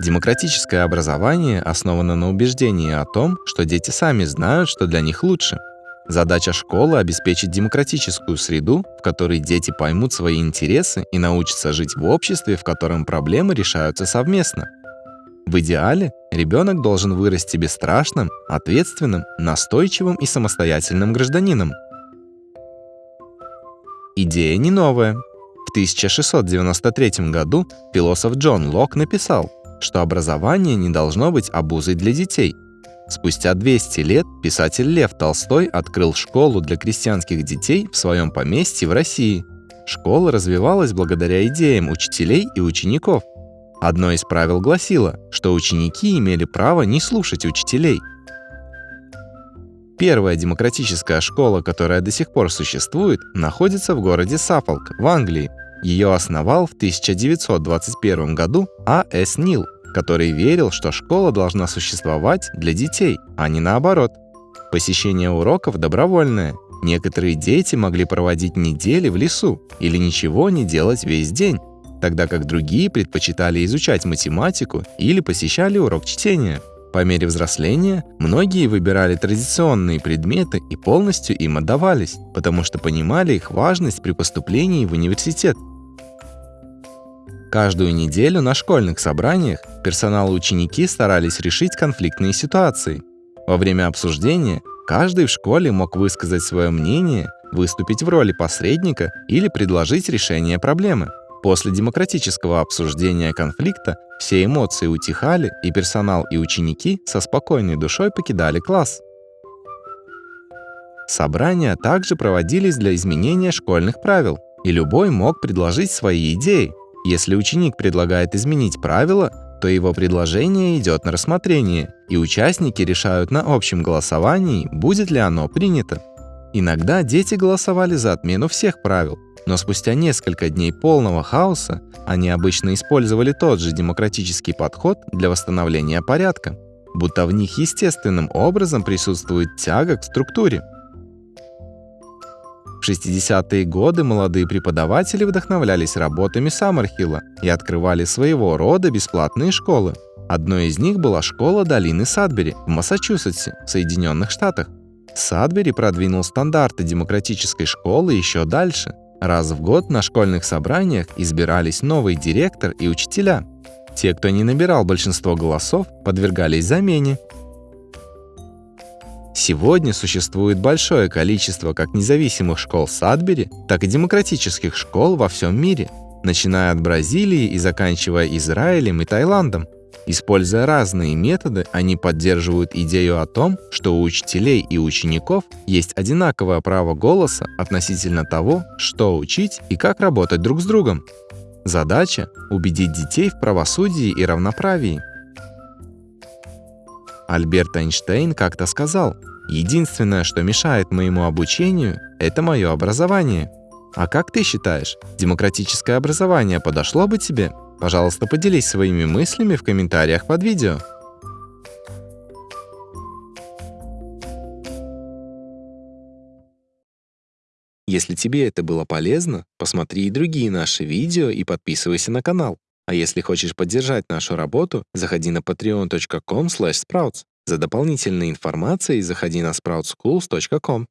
Демократическое образование основано на убеждении о том, что дети сами знают, что для них лучше. Задача школы — обеспечить демократическую среду, в которой дети поймут свои интересы и научатся жить в обществе, в котором проблемы решаются совместно. В идеале ребенок должен вырасти бесстрашным, ответственным, настойчивым и самостоятельным гражданином. Идея не новая. В 1693 году философ Джон Лок написал, что образование не должно быть обузой для детей. Спустя 200 лет писатель Лев Толстой открыл школу для крестьянских детей в своем поместье в России. Школа развивалась благодаря идеям учителей и учеников. Одно из правил гласило, что ученики имели право не слушать учителей. Первая демократическая школа, которая до сих пор существует, находится в городе Саффолк в Англии. Ее основал в 1921 году А. С. Нил, который верил, что школа должна существовать для детей, а не наоборот. Посещение уроков добровольное. Некоторые дети могли проводить недели в лесу или ничего не делать весь день тогда как другие предпочитали изучать математику или посещали урок чтения. По мере взросления многие выбирали традиционные предметы и полностью им отдавались, потому что понимали их важность при поступлении в университет. Каждую неделю на школьных собраниях персонал и ученики старались решить конфликтные ситуации. Во время обсуждения каждый в школе мог высказать свое мнение, выступить в роли посредника или предложить решение проблемы. После демократического обсуждения конфликта все эмоции утихали, и персонал и ученики со спокойной душой покидали класс. Собрания также проводились для изменения школьных правил, и любой мог предложить свои идеи. Если ученик предлагает изменить правила, то его предложение идет на рассмотрение, и участники решают на общем голосовании, будет ли оно принято. Иногда дети голосовали за отмену всех правил, но спустя несколько дней полного хаоса они обычно использовали тот же демократический подход для восстановления порядка, будто в них естественным образом присутствует тяга к структуре. В 60-е годы молодые преподаватели вдохновлялись работами Саммерхилла и открывали своего рода бесплатные школы. Одной из них была школа долины Садбери в Массачусетсе, в Соединенных Штатах. Садбери продвинул стандарты демократической школы еще дальше – Раз в год на школьных собраниях избирались новый директор и учителя. Те, кто не набирал большинство голосов, подвергались замене. Сегодня существует большое количество как независимых школ Садбери, так и демократических школ во всем мире, начиная от Бразилии и заканчивая Израилем и Таиландом. Используя разные методы, они поддерживают идею о том, что у учителей и учеников есть одинаковое право голоса относительно того, что учить и как работать друг с другом. Задача — убедить детей в правосудии и равноправии. Альберт Эйнштейн как-то сказал, «Единственное, что мешает моему обучению, это мое образование». А как ты считаешь, демократическое образование подошло бы тебе? Пожалуйста, поделись своими мыслями в комментариях под видео. Если тебе это было полезно, посмотри и другие наши видео и подписывайся на канал. А если хочешь поддержать нашу работу, заходи на patreon.com sprouts. За дополнительной информацией заходи на sproutsschools.com.